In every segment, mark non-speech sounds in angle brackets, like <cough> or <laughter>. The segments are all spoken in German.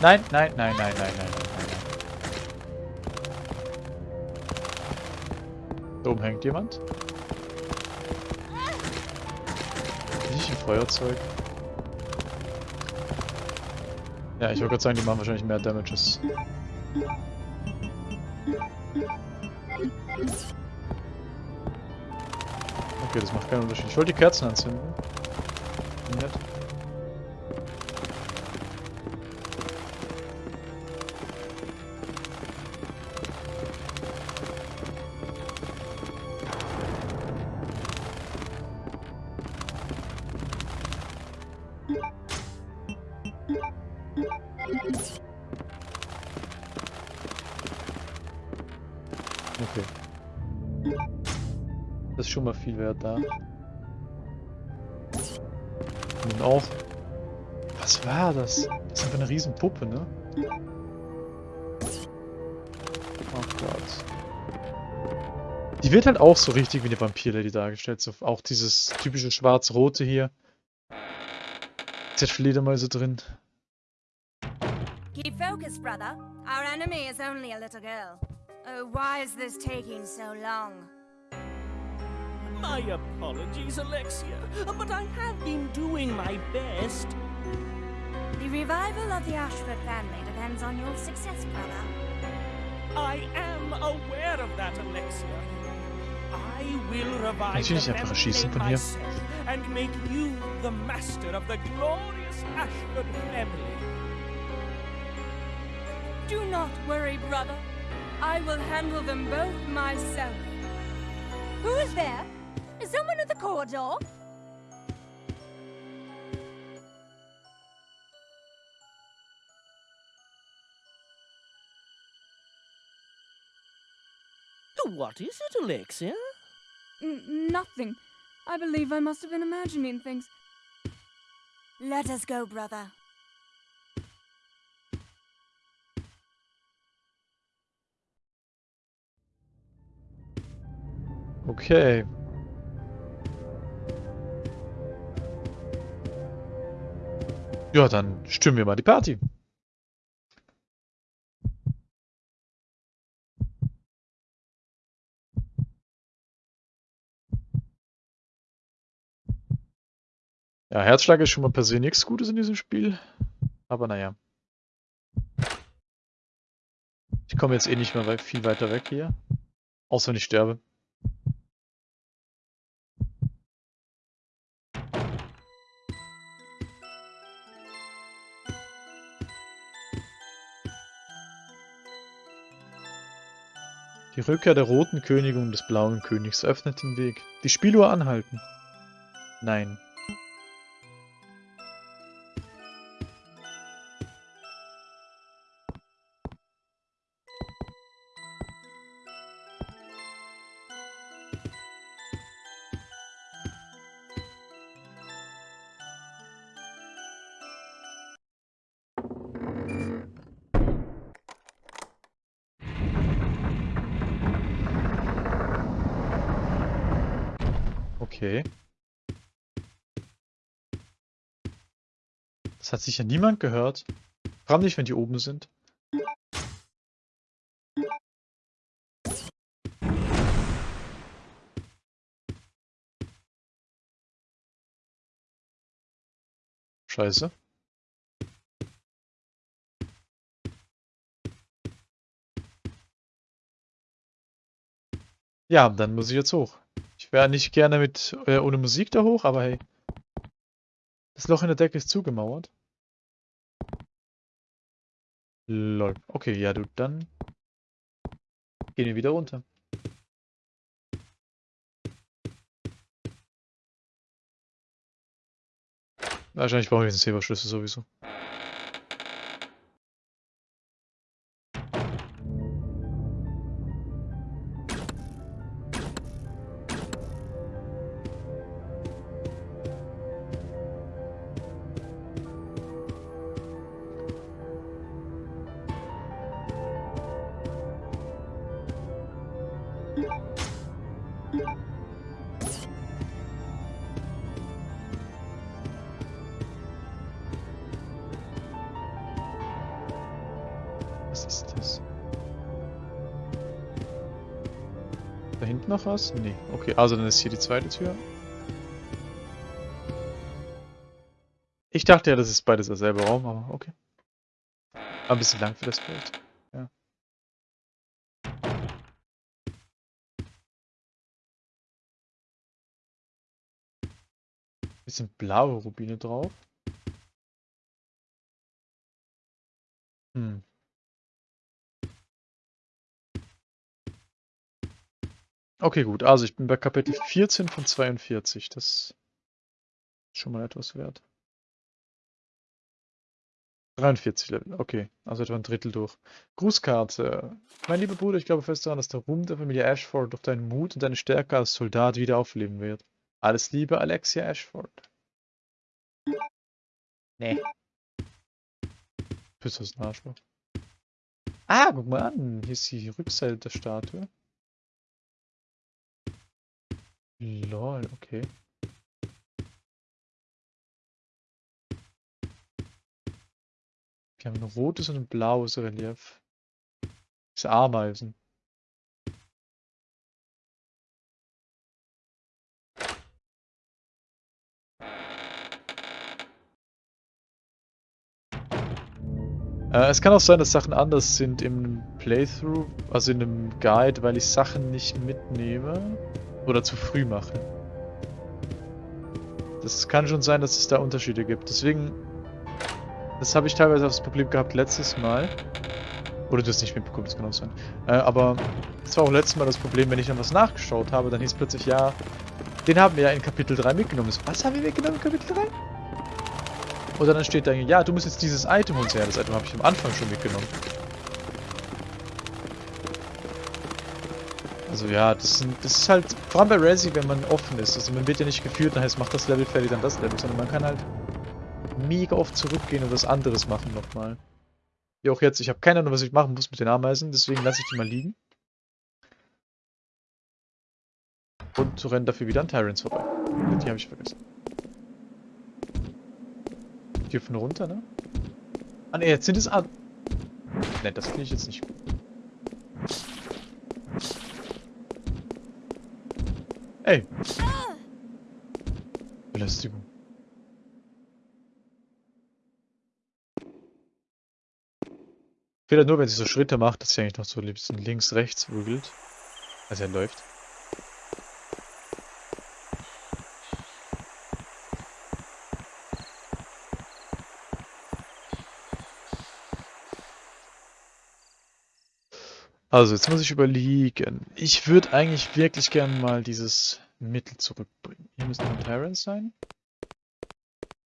Nein, nein, nein, nein, nein, nein, nein, nein. Da oben hängt jemand. Nicht ein Feuerzeug. Ja, ich wollte gerade sagen, die machen wahrscheinlich mehr Damages. Okay, das macht keinen Unterschied. Ich wollte die Kerzen anzünden. Nett. Wert da. Nun auch. Was war das? Das ist einfach eine riesen Puppe, ne? Oh Gott. Die wird halt auch so richtig wie eine Vampir-Lady dargestellt. So, auch dieses typische schwarz-rote hier. Ist Fledermäuse drin. Keep focused, brother. Our enemy is only a little girl. Oh, why is this taking so long? My apologies, Alexia, but I have been doing my best. The revival of the Ashford family depends on your success, brother. I am aware of that, Alexia. I will revive Kann ich nicht the einfach family erschießen von hier? and make you the master of the glorious Ashford family. Do not worry, brother. I will handle them both myself. Who is there? Is someone at the corridor? What is it, Alexia? N nothing. I believe I must have been imagining things. Let us go, brother. Okay. Ja, dann stimmen wir mal die Party. Ja, Herzschlag ist schon mal per se nichts Gutes in diesem Spiel. Aber naja. Ich komme jetzt eh nicht mehr viel weiter weg hier. Außer wenn ich sterbe. Die Rückkehr der Roten Königin und des Blauen Königs öffnet den Weg. Die Spieluhr anhalten. Nein. Sicher niemand gehört. Vor allem nicht, wenn die oben sind. Scheiße. Ja, dann muss ich jetzt hoch. Ich wäre nicht gerne mit äh, ohne Musik da hoch, aber hey. Das Loch in der Decke ist zugemauert. Lol. Okay, ja du, dann gehen wir wieder runter. Wahrscheinlich brauche ich jetzt einen Silberschlüssel sowieso. Nee. Okay, also dann ist hier die zweite Tür. Ich dachte ja, das ist beides derselbe Raum, aber okay. War ein bisschen lang für das Bild. Ja. Bisschen blaue Rubine drauf. Hm. Okay, gut. Also ich bin bei Kapitel 14 von 42. Das ist schon mal etwas wert. 43 Level, okay. Also etwa ein Drittel durch. Grußkarte. Mein lieber Bruder, ich glaube fest daran, dass der Ruhm der Familie Ashford durch deinen Mut und deine Stärke als Soldat wieder aufleben wird. Alles Liebe, Alexia Ashford. Nee. Bist du ein Arschloch? Ah, guck mal an. Hier ist die Rückseite der Statue. Lol, okay. Wir haben ein rotes und ein blaues Relief. Das ist Ameisen. Äh, es kann auch sein, dass Sachen anders sind im Playthrough, also in einem Guide, weil ich Sachen nicht mitnehme oder zu früh mache. Das kann schon sein, dass es da Unterschiede gibt. Deswegen, das habe ich teilweise auch das Problem gehabt letztes Mal. Oder du hast nicht mitbekommen, das kann auch sein. Äh, aber das war auch letztes Mal das Problem, wenn ich dann was nachgeschaut habe, dann hieß plötzlich, ja, den haben wir ja in Kapitel 3 mitgenommen. Was haben wir mitgenommen in Kapitel 3? Oder dann steht da, ja, du musst jetzt dieses Item holen. Ja, das Item habe ich am Anfang schon mitgenommen. Also ja, das, sind, das ist halt, vor allem bei Resi, wenn man offen ist. Also man wird ja nicht geführt, dann heißt, macht das Level fertig, dann das Level, sondern man kann halt mega oft zurückgehen und was anderes machen nochmal. Wie auch jetzt, ich habe keine Ahnung, was ich machen muss mit den Ameisen, deswegen lasse ich die mal liegen. Und renne dafür wieder an Tyrants vorbei. Die habe ich vergessen. Die hüpfen runter, ne? Ah ne, jetzt sind es an. Ne, das finde ich jetzt nicht gut. Ey! Belästigung. Fehlt nur, wenn sie so Schritte macht, dass sie eigentlich noch so bisschen links, rechts wügelt. Also er läuft. Also, jetzt muss ich überlegen. Ich würde eigentlich wirklich gern mal dieses Mittel zurückbringen. Hier müssen noch Terrans sein.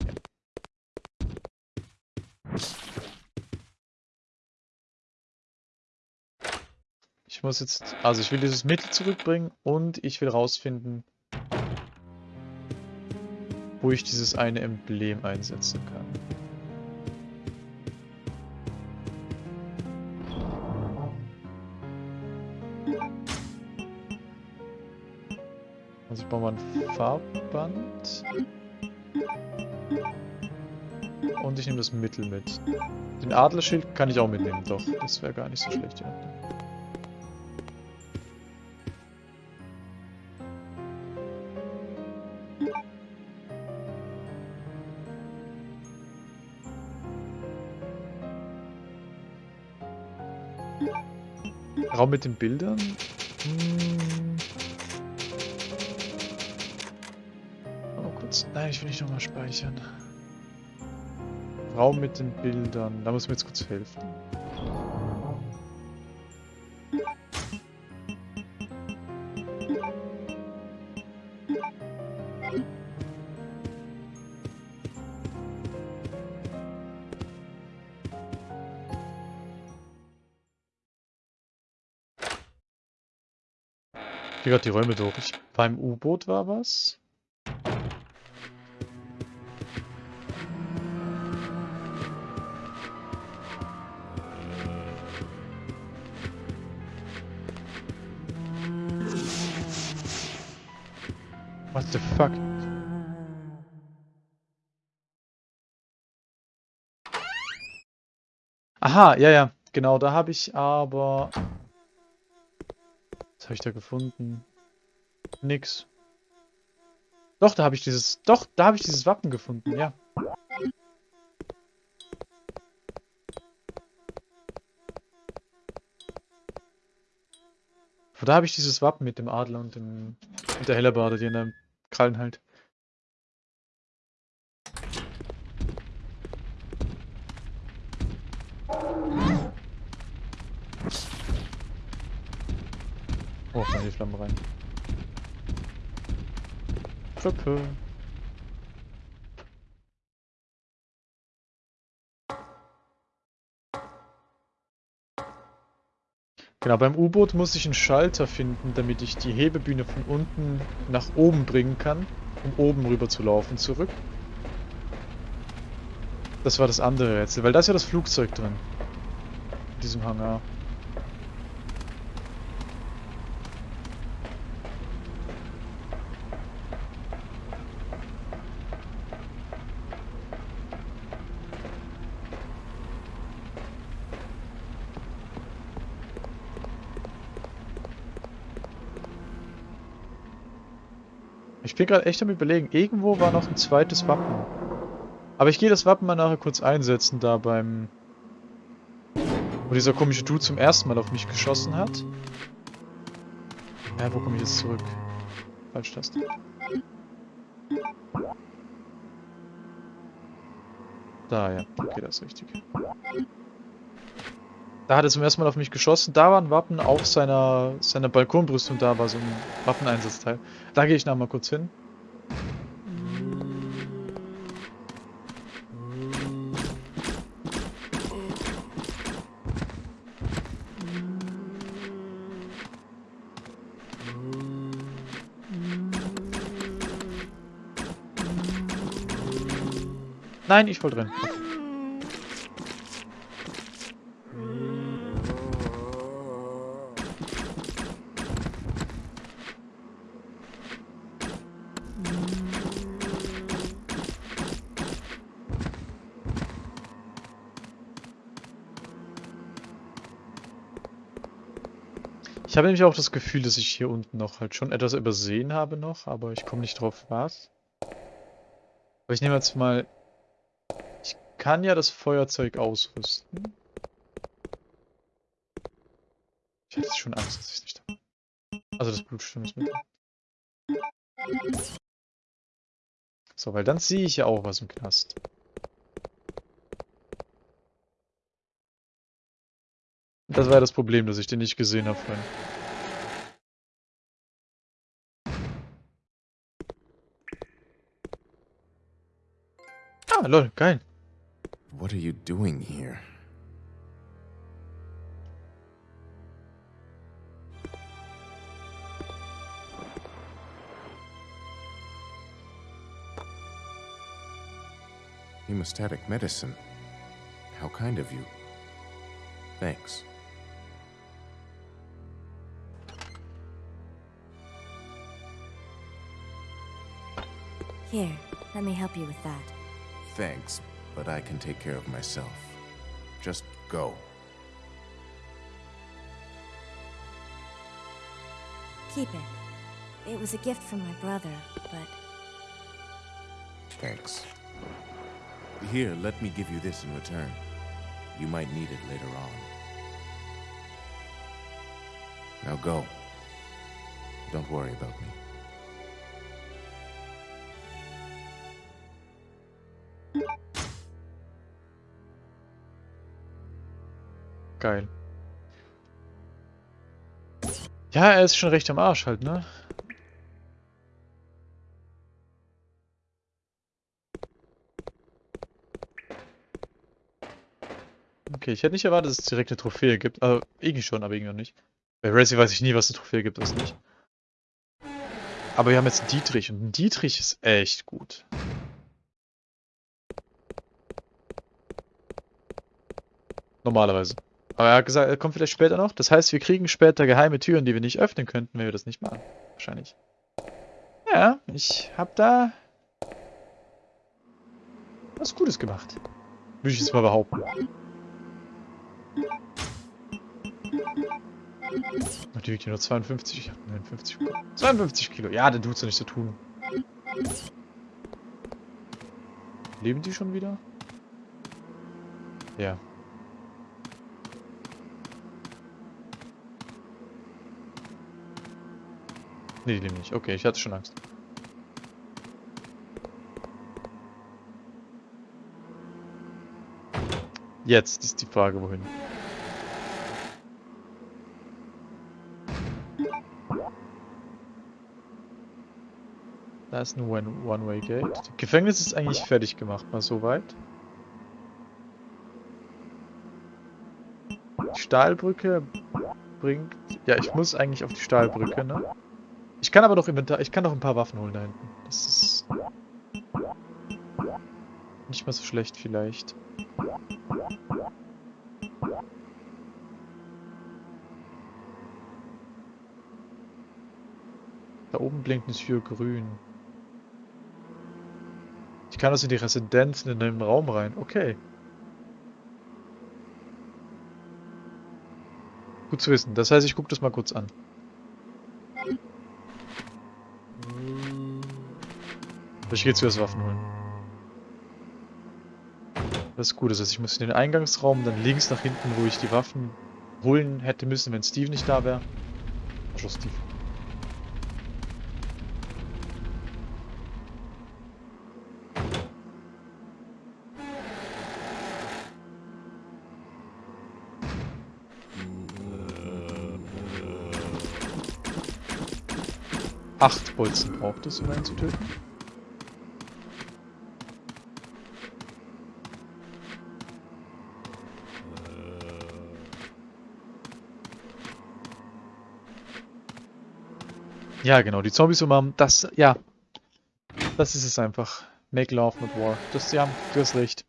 Ja. Ich muss jetzt... Also, ich will dieses Mittel zurückbringen und ich will rausfinden, wo ich dieses eine Emblem einsetzen kann. Baue mal ein Farbband. Und ich nehme das Mittel mit. Den Adlerschild kann ich auch mitnehmen, doch. Das wäre gar nicht so schlecht, ja. Raum mit den Bildern? Hm. Ich will nicht nochmal speichern. Raum mit den Bildern. Da muss mir jetzt kurz helfen. Ich gehe gerade die Räume durch. Beim U-Boot war was. The fuck? Aha, ja, ja. Genau, da habe ich aber... Was habe ich da gefunden? Nix. Doch, da habe ich dieses. Doch, da habe ich dieses Wappen gefunden, ja. Da habe ich dieses Wappen mit dem Adler und dem mit der Hellebarde, die in der Krallen halt. Oh, fallen die Flammen rein. Krippe. Genau, beim U-Boot muss ich einen Schalter finden, damit ich die Hebebühne von unten nach oben bringen kann, um oben rüber zu laufen zurück. Das war das andere Rätsel, weil da ist ja das Flugzeug drin. In diesem Hangar. Ich bin gerade echt am überlegen, irgendwo war noch ein zweites Wappen. Aber ich gehe das Wappen mal nachher kurz einsetzen, da beim... Wo dieser komische Dude zum ersten Mal auf mich geschossen hat. Ja, wo komme ich jetzt zurück? Falsch-Taste. Da, ja. Okay, das ist richtig. Da hat er zum ersten Mal auf mich geschossen. Da war ein Wappen auf seiner, seiner Balkonbrüstung. Da war so ein Waffeneinsatzteil. Da gehe ich nachher mal kurz hin. Nein, ich wollte drin. Ich habe nämlich auch das Gefühl, dass ich hier unten noch halt schon etwas übersehen habe noch, aber ich komme nicht drauf was. Aber ich nehme jetzt mal... Ich kann ja das Feuerzeug ausrüsten. Ich hatte schon Angst, dass ich es nicht habe. Also das Blutstimmungsmittel. So, weil dann sehe ich ja auch was im Knast. Das war das Problem, dass ich den nicht gesehen habe vorhin. Ah, lol, geil. What are you doing here? Hemostatic medicine. How kind of you. Thanks. Here, let me help you with that. Thanks, but I can take care of myself. Just go. Keep it. It was a gift from my brother, but Thanks. Here, let me give you this in return. You might need it later on. Now go. Don't worry about me. Geil. Ja, er ist schon recht am Arsch halt, ne? Okay, ich hätte nicht erwartet, dass es direkt eine Trophäe gibt. Also, irgendwie schon, aber irgendwie noch nicht. Bei Resi weiß ich nie, was eine Trophäe gibt, was nicht. Aber wir haben jetzt einen Dietrich und ein Dietrich ist echt gut. Normalerweise. Aber er hat gesagt, er kommt vielleicht später noch. Das heißt, wir kriegen später geheime Türen, die wir nicht öffnen könnten, wenn wir das nicht machen. Wahrscheinlich. Ja, ich hab da was Gutes gemacht. Würde ich jetzt mal behaupten. Ja nur 52, ich hab 59 bekommen. 52 Kilo, ja, dann tut's ja nicht so tun. Leben die schon wieder? Ja. Nee, die leben nicht. Okay, ich hatte schon Angst. Jetzt ist die Frage, wohin. Da ist ein One- One-Way-Gate. Gefängnis ist eigentlich fertig gemacht, mal so weit. Die Stahlbrücke bringt... Ja, ich muss eigentlich auf die Stahlbrücke, ne? Ich kann aber doch Inventar... Ich kann doch ein paar Waffen holen da hinten. Das ist... Nicht mal so schlecht vielleicht. Da oben blinkt eine Tür grün. Ich kann also in die Residenz in den Raum rein. Okay. Gut zu wissen. Das heißt, ich gucke das mal kurz an. Ich gehe wieder Waffen holen. Das ist gut. Das heißt, ich muss in den Eingangsraum, dann links nach hinten, wo ich die Waffen holen hätte müssen, wenn Steve nicht da wäre. Arschloch Steve. Acht Bolzen braucht es, um einen zu töten. Ja, genau, die Zombies umarmen, das, ja. Das ist es einfach. Make love, not war. Das, ja, du hast recht.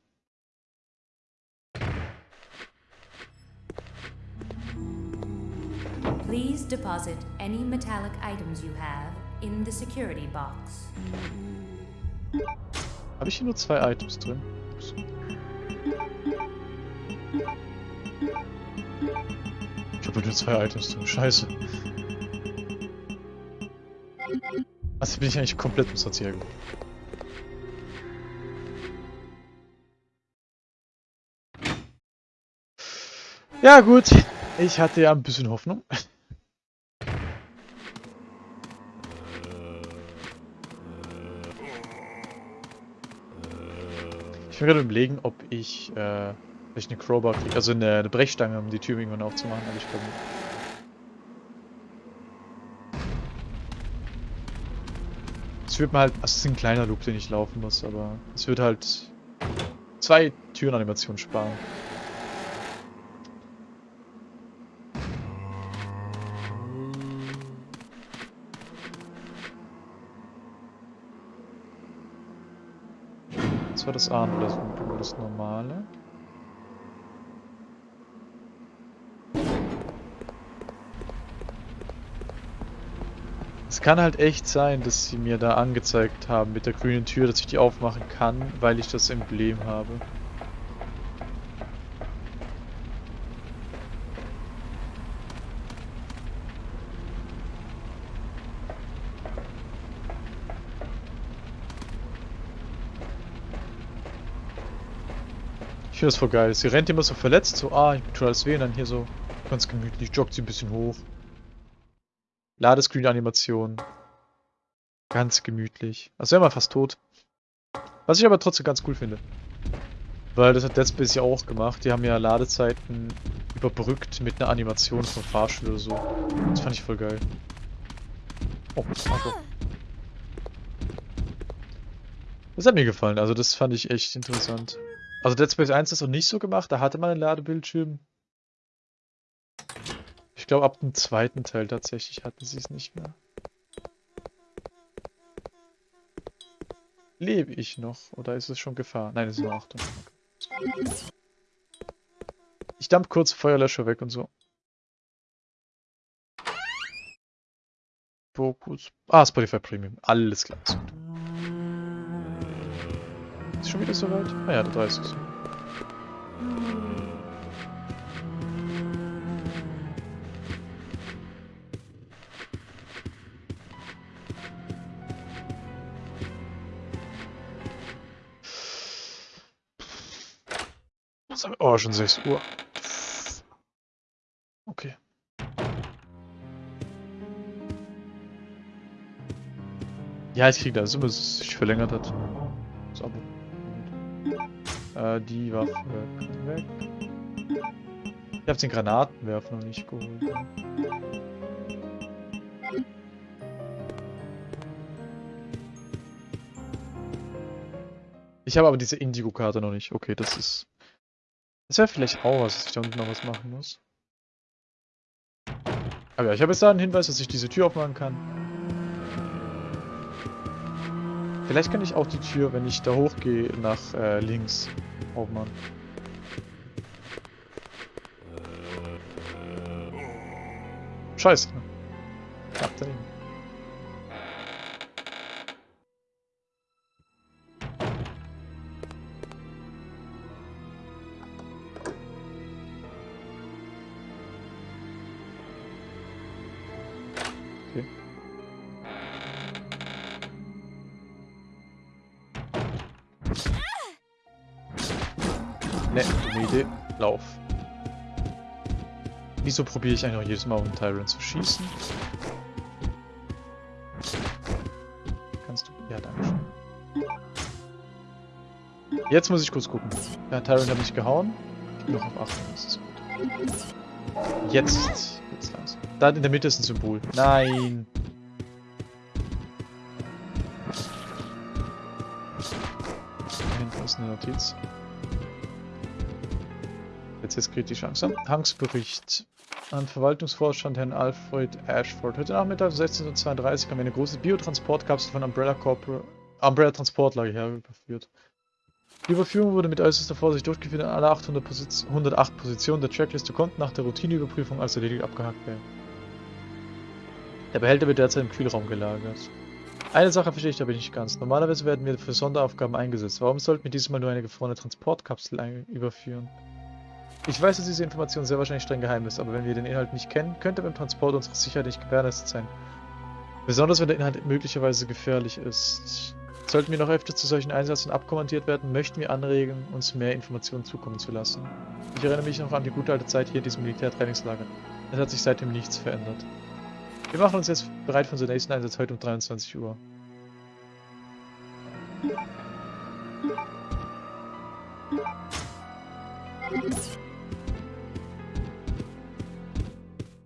Please deposit any metallic items you have in the security box. Habe ich hier nur zwei Items drin? Ups. Ich habe nur zwei Items drin. Scheiße. Also bin ich eigentlich komplett hier gekommen. Ja gut, ich hatte ja ein bisschen Hoffnung. <laughs> Ich bin gerade überlegen, ob ich äh, vielleicht eine Crowbar kriege, also eine, eine Brechstange, um die Tür irgendwann aufzumachen, aber ich glaube nicht. Es wird mir halt, also es ist ein kleiner Loop, den ich laufen muss, aber es wird halt zwei Türenanimationen sparen. Das war das oder das normale. Kann halt echt sein, dass sie mir da angezeigt haben mit der grünen Tür, dass ich die aufmachen kann, weil ich das Emblem habe. Ich finde das voll geil. Sie rennt immer so verletzt, so, ah, ich schon alles weh, und dann hier so ganz gemütlich, joggt sie ein bisschen hoch. Ladescreen-Animation. Ganz gemütlich. Also wäre mal fast tot. Was ich aber trotzdem ganz cool finde. Weil das hat Dead Space ja auch gemacht. Die haben ja Ladezeiten überbrückt mit einer Animation vom Fahrstuhl oder so. Das fand ich voll geil. Oh, Marco. Das hat mir gefallen. Also das fand ich echt interessant. Also Dead Space 1 ist noch nicht so gemacht. Da hatte man einen Ladebildschirm. Ich glaube, ab dem zweiten Teil tatsächlich hatten sie es nicht mehr. Lebe ich noch? Oder ist es schon Gefahr? Nein, es ist nur Achtung. Ich dump kurz Feuerlöscher weg und so. Fokus. Ah, Spotify Premium. Alles klar, ist schon wieder soweit? Ah ja, der 30. Oh, schon 6 Uhr. Okay. Ja, ich krieg das, immer, es sich verlängert hat. Das Abo. Äh, die Waffe kann weg. Ich hab den Granatenwerfer noch nicht geholt. Ich habe aber diese Indigo-Karte noch nicht. Okay, das ist... Das wäre vielleicht auch was, dass ich da unten noch was machen muss. Aber ja, ich habe jetzt da einen Hinweis, dass ich diese Tür aufmachen kann. Vielleicht kann ich auch die Tür, wenn ich da hochgehe, nach äh, links aufmachen. Scheiße. Knapp daneben. Wieso probiere ich eigentlich jedes Mal den Tyrant zu schießen? Kannst du... Ja, danke schön. Jetzt muss ich kurz gucken. Ja, Tyrant hat mich gehauen. Ich bin noch auf 8, das ist gut. Jetzt geht's langsam. Da in der Mitte ist ein Symbol. Nein! Da hinten ist eine Notiz. Jetzt ist kritisch langsam. Hangsbericht an Verwaltungsvorstand Herrn Alfred Ashford. Heute Nachmittag um 16.32 Uhr kam eine große Biotransportkapsel von Umbrella, Corpor Umbrella Transportlager her überführt. Die Überführung wurde mit äußerster Vorsicht durchgeführt und alle 800 Posiz 108 Positionen der Trackliste konnten nach der Routineüberprüfung als erledigt abgehakt werden. Der Behälter wird derzeit im Kühlraum gelagert. Eine Sache verstehe ich aber nicht ganz. Normalerweise werden wir für Sonderaufgaben eingesetzt. Warum sollten wir diesmal nur eine gefrorene Transportkapsel überführen? Ich weiß, dass diese Information sehr wahrscheinlich streng geheim ist, aber wenn wir den Inhalt nicht kennen, könnte beim Transport unsere Sicherheit nicht gewährleistet sein. Besonders wenn der Inhalt möglicherweise gefährlich ist. Sollten wir noch öfter zu solchen Einsätzen abkommandiert werden, möchten wir anregen, uns mehr Informationen zukommen zu lassen. Ich erinnere mich noch an die gute alte Zeit hier in diesem Militärtrainingslager. Es hat sich seitdem nichts verändert. Wir machen uns jetzt bereit für unseren nächsten Einsatz heute um 23 Uhr.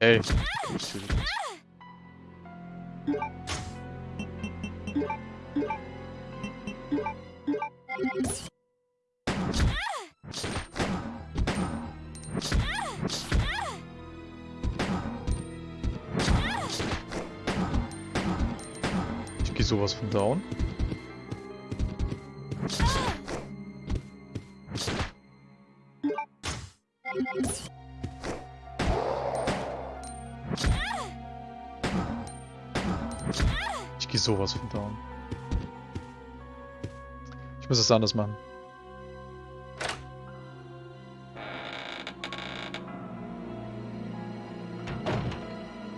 Ey. Ich gehe sowas von down. Gehe sowas von down. Ich muss es anders machen.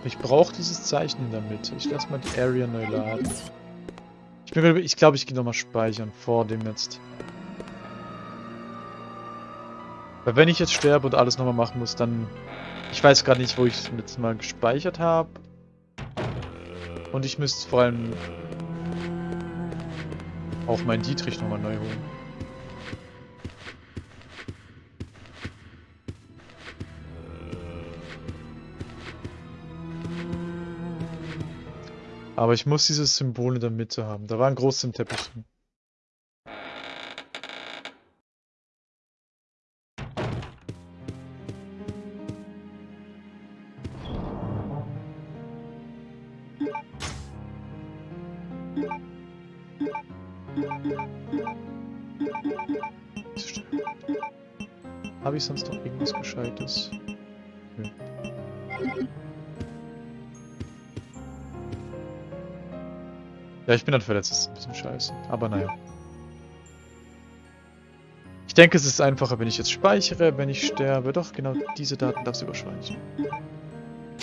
Ich brauche dieses Zeichen in der Mitte. Ich lasse mal die Area neu laden. Ich bin ich glaube, ich gehe nochmal speichern vor dem jetzt. Weil wenn ich jetzt sterbe und alles nochmal machen muss, dann... Ich weiß gerade nicht, wo ich es letztes Mal gespeichert habe. Und ich müsste vor allem auch meinen Dietrich nochmal neu holen. Aber ich muss dieses Symbol in der Mitte haben. Da war ein großes Teppich drin. Ja, ich bin dann verletzt, das ist ein bisschen scheiße. Aber naja. Ich denke, es ist einfacher, wenn ich jetzt speichere, wenn ich sterbe. Doch, genau diese Daten darfst du überspeichern.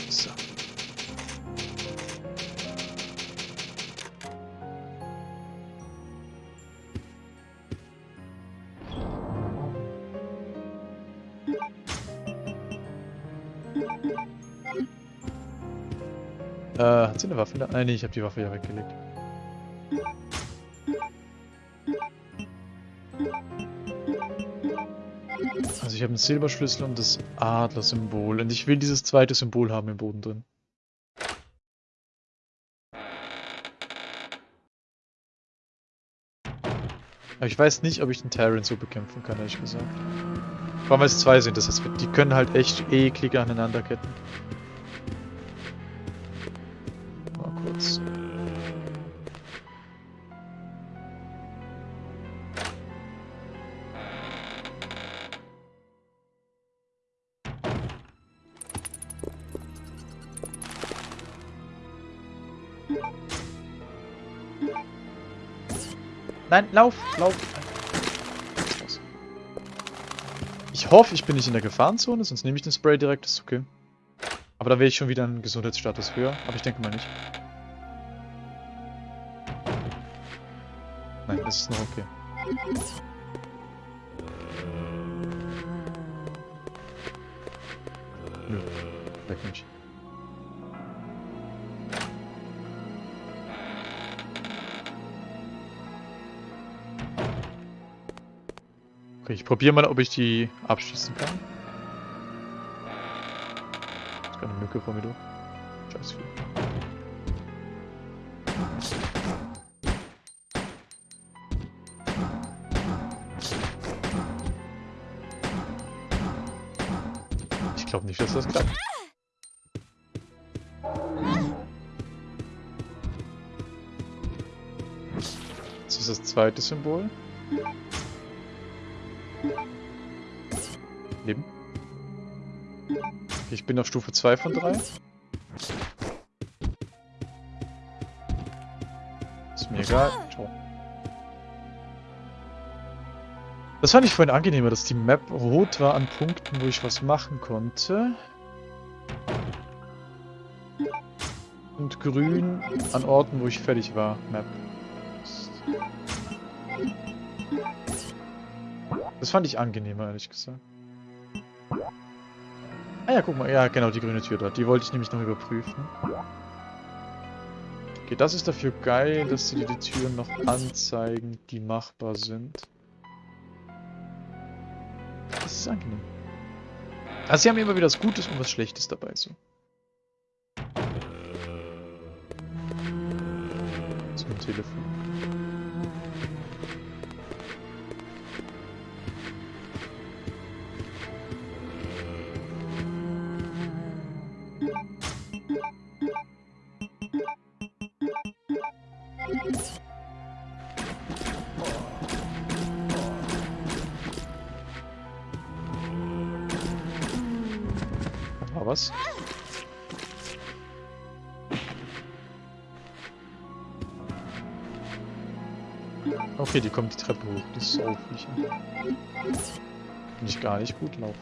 So. Äh, hat sie eine Waffe da? Nein, äh, nee, ich habe die Waffe ja weggelegt. Ich habe einen Silberschlüssel und das Adler-Symbol. Und ich will dieses zweite Symbol haben im Boden drin. Aber ich weiß nicht, ob ich den Terran so bekämpfen kann, ehrlich gesagt. Vor allem, weil es zwei sind, das heißt, die können halt echt eklig aneinander Nein, lauf, lauf. Ich hoffe, ich bin nicht in der Gefahrenzone, sonst nehme ich den Spray direkt, ist okay. Aber da wäre ich schon wieder einen Gesundheitsstatus höher, aber ich denke mal nicht. Nein, das ist noch okay. Nö, weg nicht. Probiere mal, ob ich die abschießen kann. Ist keine Mücke vor mir durch. Scheiß viel. Ich glaube nicht, dass das klappt. Das ist das zweite Symbol. Leben. Ich bin auf Stufe 2 von 3. Ist mir egal. Ciao. Das fand ich vorhin angenehmer, dass die Map rot war an Punkten, wo ich was machen konnte. Und grün an Orten, wo ich fertig war. Map. Das fand ich angenehmer, ehrlich gesagt. Ah ja, guck mal. Ja, genau, die grüne Tür dort. Die wollte ich nämlich noch überprüfen. Okay, das ist dafür geil, dass sie dir die Türen noch anzeigen, die machbar sind. Das ist angenehm. Also sie haben immer wieder was Gutes und was Schlechtes dabei, so. Zum Telefon. Was. Okay, die kommt die Treppe hoch. Die ist so Viecher. Bin ich gar nicht gut laufen.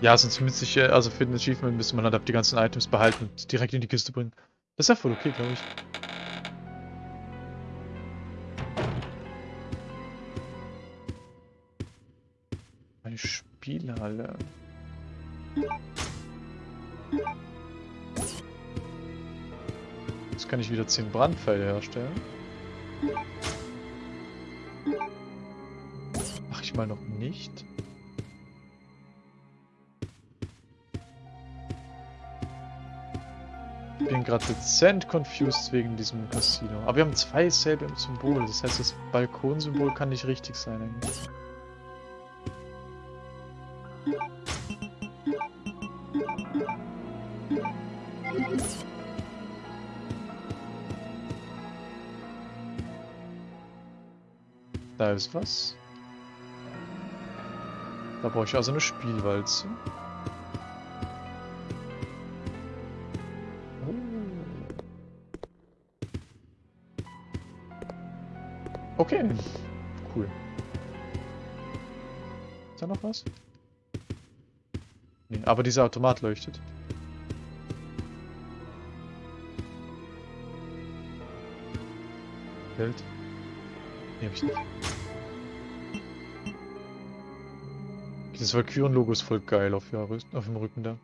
Ja, sonst müsste ich, also für den Achievement müsste man halt die ganzen Items behalten und direkt in die Kiste bringen. Das ist ja voll okay, glaube ich. Kann ich wieder 10 Brandpfeile herstellen. Mach ich mal noch nicht. Ich bin gerade dezent confused wegen diesem Casino. Aber wir haben zwei selbe Symbole. Das heißt, das Balkonsymbol kann nicht richtig sein eigentlich. Ist was. Da brauche ich also eine Spielwalze. Okay. Cool. Ist da noch was? Nee, aber dieser Automat leuchtet. Geld? Nee, hab ich nicht. Das Valkyren-Logo ist voll geil auf, Rüst- auf dem Rücken da.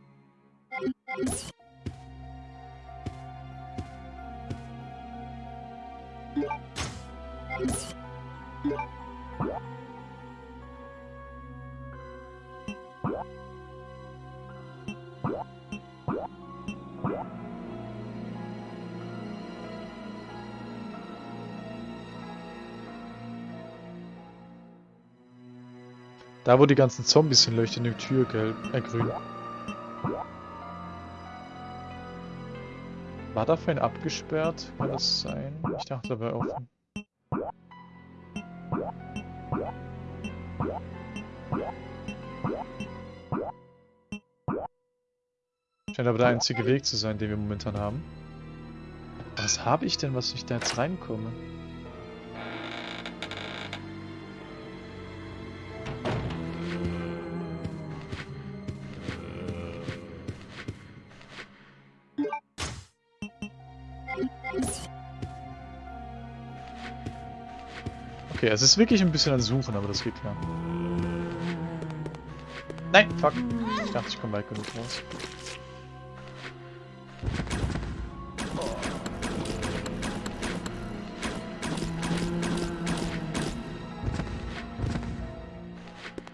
Da, wo die ganzen Zombies sind, leuchtet eine Tür gelb, äh, grün. War da vorhin abgesperrt? Kann das sein? Ich dachte, da wäre offen. Scheint aber der einzige Weg zu sein, den wir momentan haben. Was habe ich denn, was ich da jetzt reinkomme? Okay, es ist wirklich ein bisschen an Suchen, aber das geht klar. Nein, fuck. Ich dachte, ich komme weit genug raus.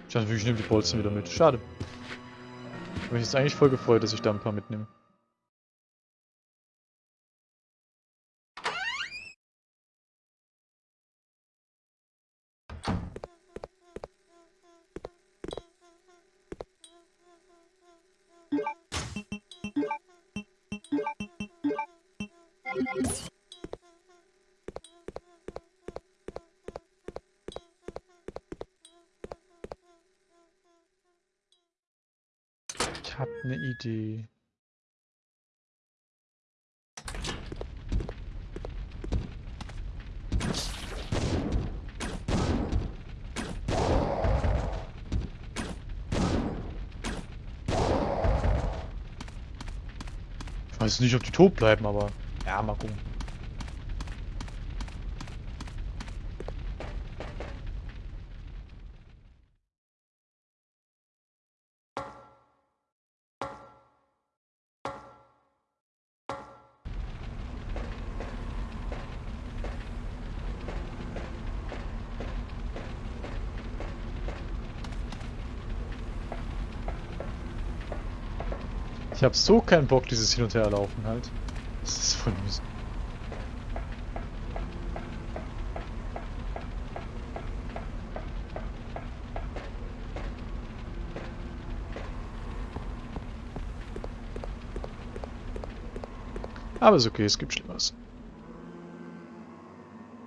Ich ich nehme die Bolzen wieder mit. Schade. Ich habe mich jetzt eigentlich voll gefreut, dass ich da ein paar mitnehme. Weiß nicht, ob die tot bleiben, aber ja, mal gucken. Habe so keinen Bock, dieses Hin- und Herlaufen halt. Das ist voll mühsam. Aber ist okay, es gibt Schlimmeres.